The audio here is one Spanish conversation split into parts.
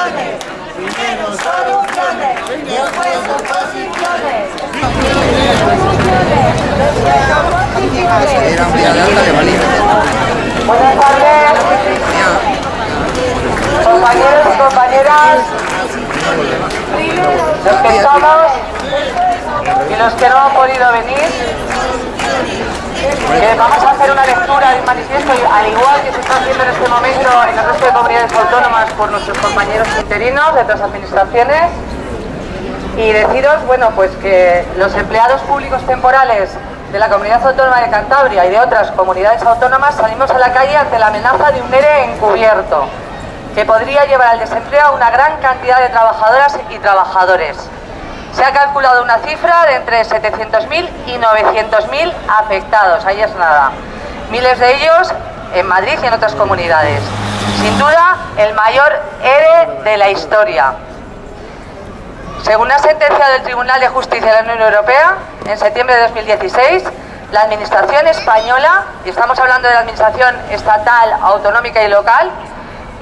soluciones. Primero soluciones, después oposiciones. Buenas tardes, compañeros y compañeras, los que estamos y los que no han podido venir. Eh, vamos a hacer una lectura de un manifiesto, al igual que se está haciendo en este momento en el resto de comunidades autónomas por nuestros compañeros interinos de otras administraciones. Y deciros, bueno, pues que los empleados públicos temporales de la Comunidad Autónoma de Cantabria y de otras comunidades autónomas salimos a la calle ante la amenaza de un ERE encubierto que podría llevar al desempleo a una gran cantidad de trabajadoras y trabajadores. Se ha calculado una cifra de entre 700.000 y 900.000 afectados, ahí es nada. Miles de ellos en Madrid y en otras comunidades. Sin duda, el mayor ERE de la historia. Según una sentencia del Tribunal de Justicia de la Unión Europea, en septiembre de 2016, la Administración española, y estamos hablando de la Administración estatal, autonómica y local,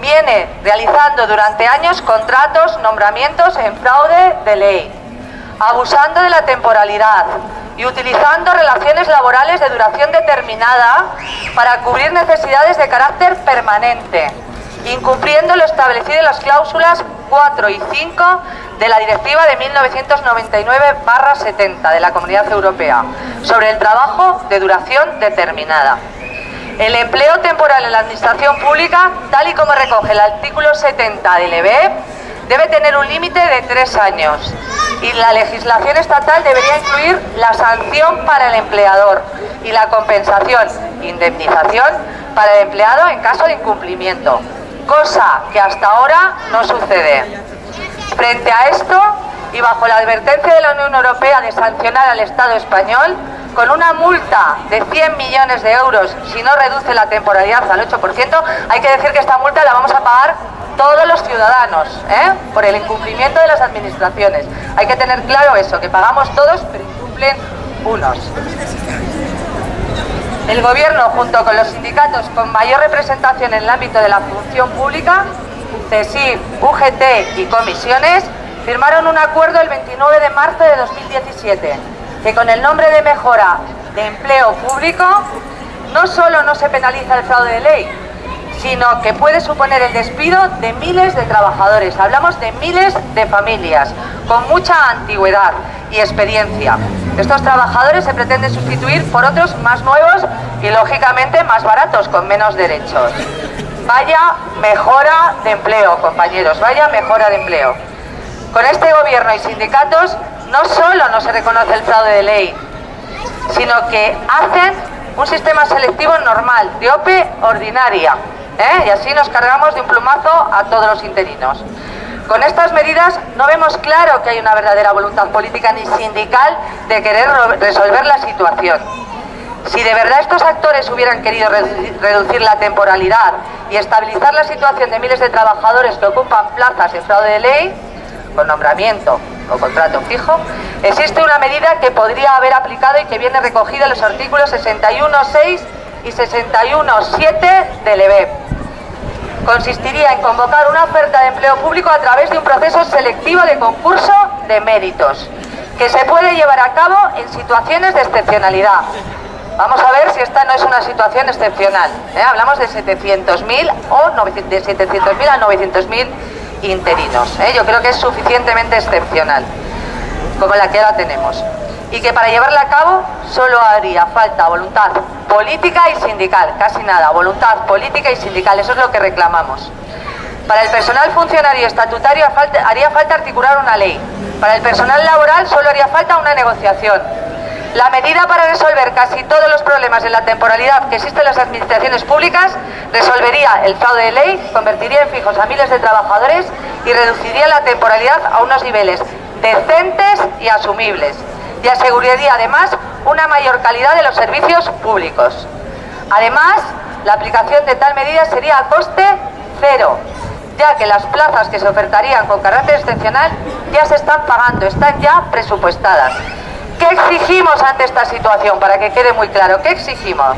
viene realizando durante años contratos, nombramientos en fraude de ley, abusando de la temporalidad y utilizando relaciones laborales de duración determinada para cubrir necesidades de carácter permanente, incumpliendo lo establecido en las cláusulas 4 y 5 de la Directiva de 1999-70 de la Comunidad Europea sobre el trabajo de duración determinada. El empleo temporal en la administración pública, tal y como recoge el artículo 70 del EBE, debe tener un límite de tres años y la legislación estatal debería incluir la sanción para el empleador y la compensación, indemnización, para el empleado en caso de incumplimiento, cosa que hasta ahora no sucede. Frente a esto, y bajo la advertencia de la Unión Europea de sancionar al Estado español, con una multa de 100 millones de euros si no reduce la temporalidad al 8%, hay que decir que esta multa la vamos a pagar todos los ciudadanos, ¿eh? por el incumplimiento de las administraciones. Hay que tener claro eso, que pagamos todos, pero incumplen unos. El Gobierno, junto con los sindicatos con mayor representación en el ámbito de la función pública, CESIF, UGT y comisiones, firmaron un acuerdo el 29 de marzo de 2017, que con el nombre de mejora de empleo público, no solo no se penaliza el fraude de ley, sino que puede suponer el despido de miles de trabajadores. Hablamos de miles de familias con mucha antigüedad y experiencia. Estos trabajadores se pretenden sustituir por otros más nuevos y lógicamente más baratos, con menos derechos. Vaya mejora de empleo, compañeros, vaya mejora de empleo. Con este gobierno y sindicatos no solo no se reconoce el fraude de ley, sino que hacen un sistema selectivo normal, de OPE ordinaria, ¿eh? y así nos cargamos de un plumazo a todos los interinos. Con estas medidas no vemos claro que hay una verdadera voluntad política ni sindical de querer resolver la situación. Si de verdad estos actores hubieran querido reducir la temporalidad y estabilizar la situación de miles de trabajadores que ocupan plazas en fraude de ley, con nombramiento o contrato fijo, existe una medida que podría haber aplicado y que viene recogida en los artículos 61.6 y 61.7 del EBEP. Consistiría en convocar una oferta de empleo público a través de un proceso selectivo de concurso de méritos, que se puede llevar a cabo en situaciones de excepcionalidad. Vamos a ver si esta no es una situación excepcional. ¿eh? Hablamos de 700.000 o de 700.000 a 900.000 interinos. ¿eh? Yo creo que es suficientemente excepcional, como la que ahora tenemos. Y que para llevarla a cabo solo haría falta voluntad política y sindical, casi nada, voluntad política y sindical, eso es lo que reclamamos. Para el personal funcionario estatutario haría falta articular una ley. Para el personal laboral solo haría falta una negociación. La medida para resolver casi todos los problemas de la temporalidad que existen en las administraciones públicas resolvería el fraude de ley, convertiría en fijos a miles de trabajadores y reduciría la temporalidad a unos niveles decentes y asumibles. Y aseguraría además una mayor calidad de los servicios públicos. Además, la aplicación de tal medida sería a coste cero, ya que las plazas que se ofertarían con carácter excepcional ya se están pagando, están ya presupuestadas. ¿Qué exigimos ante esta situación? Para que quede muy claro, ¿qué exigimos?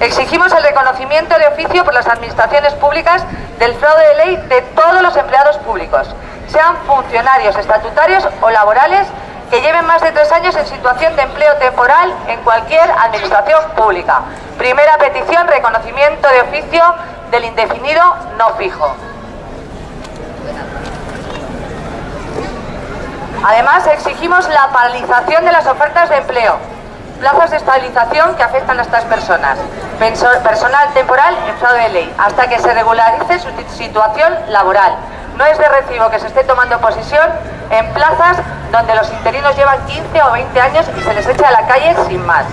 Exigimos el reconocimiento de oficio por las administraciones públicas del fraude de ley de todos los empleados públicos, sean funcionarios estatutarios o laborales que lleven más de tres años en situación de empleo temporal en cualquier administración pública. Primera petición, reconocimiento de oficio del indefinido no fijo. Además, exigimos la paralización de las ofertas de empleo, plazas de estabilización que afectan a estas personas, personal temporal en fraude de ley, hasta que se regularice su situación laboral. No es de recibo que se esté tomando posición en plazas donde los interinos llevan 15 o 20 años y se les echa a la calle sin más.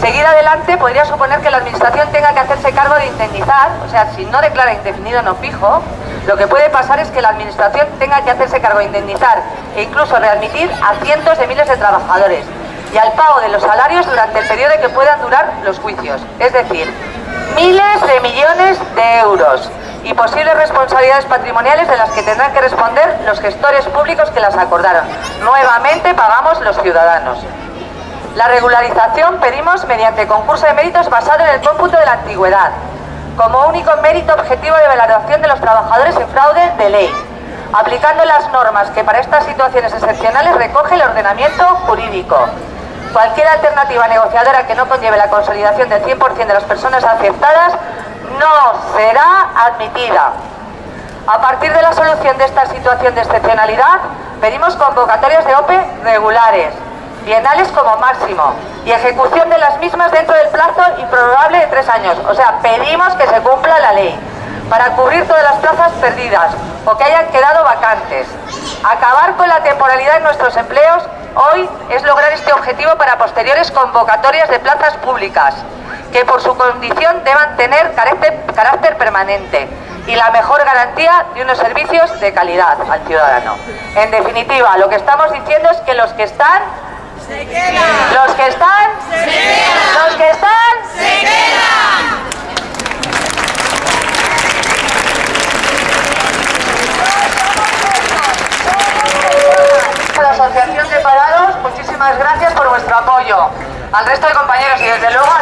Seguir adelante podría suponer que la Administración tenga que hacerse cargo de indemnizar, o sea, si no declara indefinido no fijo, lo que puede pasar es que la Administración tenga que hacerse cargo de indemnizar e incluso readmitir a cientos de miles de trabajadores y al pago de los salarios durante el periodo que puedan durar los juicios, es decir, miles de millones de euros y posibles responsabilidades patrimoniales de las que tendrán que responder los gestores públicos que las acordaron. Nuevamente pagamos los ciudadanos. La regularización pedimos mediante concurso de méritos basado en el cómputo de la antigüedad, como único mérito objetivo de valoración de los trabajadores en fraude de ley, aplicando las normas que para estas situaciones excepcionales recoge el ordenamiento jurídico. Cualquier alternativa negociadora que no conlleve la consolidación del 100% de las personas aceptadas no será admitida. A partir de la solución de esta situación de excepcionalidad, pedimos convocatorias de OPE regulares, bienales como máximo y ejecución de las mismas dentro del plazo improbable de tres años. O sea, pedimos que se cumpla la ley para cubrir todas las plazas perdidas o que hayan quedado vacantes. Acabar con la temporalidad en nuestros empleos hoy es lograr este objetivo para posteriores convocatorias de plazas públicas que por su condición deban tener carácter, carácter permanente y la mejor garantía de unos servicios de calidad al ciudadano. En definitiva, lo que estamos diciendo es que los que están se quedan. Los que están, se quedan. Los que están, se quedan. la Asociación de Parados, muchísimas gracias por vuestro apoyo. Al resto de compañeros y desde luego